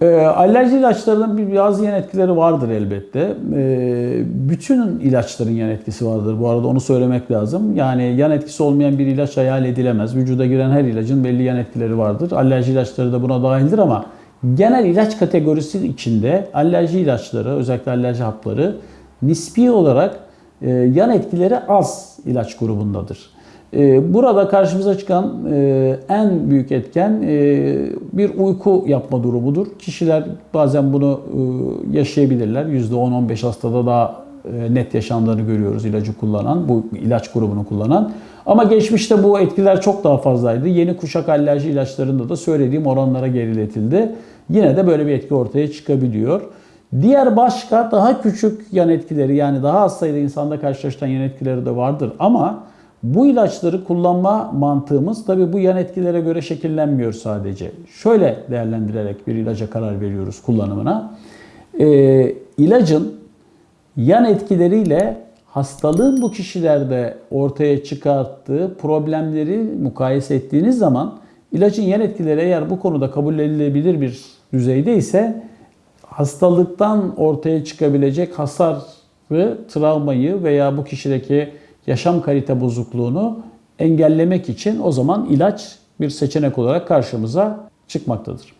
E, alerji ilaçlarının bazı yan etkileri vardır elbette. E, bütün ilaçların yan etkisi vardır. Bu arada onu söylemek lazım. Yani yan etkisi olmayan bir ilaç hayal edilemez. Vücuda giren her ilacın belli yan etkileri vardır. Alerji ilaçları da buna dahildir ama genel ilaç kategorisi içinde alerji ilaçları, özellikle alerji hapları nispi olarak e, yan etkileri az ilaç grubundadır. E, Burada karşımıza çıkan e, en büyük etken e, bir uyku yapma durumudur. Kişiler bazen bunu e, yaşayabilirler. %10-15 hastada daha net yaşandığını görüyoruz ilacı kullanan, bu ilaç grubunu kullanan. Ama geçmişte bu etkiler çok daha fazlaydı. Yeni kuşak alerji ilaçlarında da söylediğim oranlara geriletildi. Yine de böyle bir etki ortaya çıkabiliyor. Diğer başka daha küçük yan etkileri yani daha az sayıda insanda karşılaşılan yan etkileri de vardır. Ama bu ilaçları kullanma mantığımız tabi bu yan etkilere göre şekillenmiyor sadece. Şöyle değerlendirerek bir ilaca karar veriyoruz kullanımına. Ee, ilacın yan etkileriyle hastalığın bu kişilerde ortaya çıkarttığı problemleri mukayese ettiğiniz zaman ilacın yan etkileri eğer bu konuda kabul edilebilir bir düzeyde ise hastalıktan ortaya çıkabilecek hasarı, travmayı veya bu kişideki yaşam kalite bozukluğunu engellemek için o zaman ilaç bir seçenek olarak karşımıza çıkmaktadır.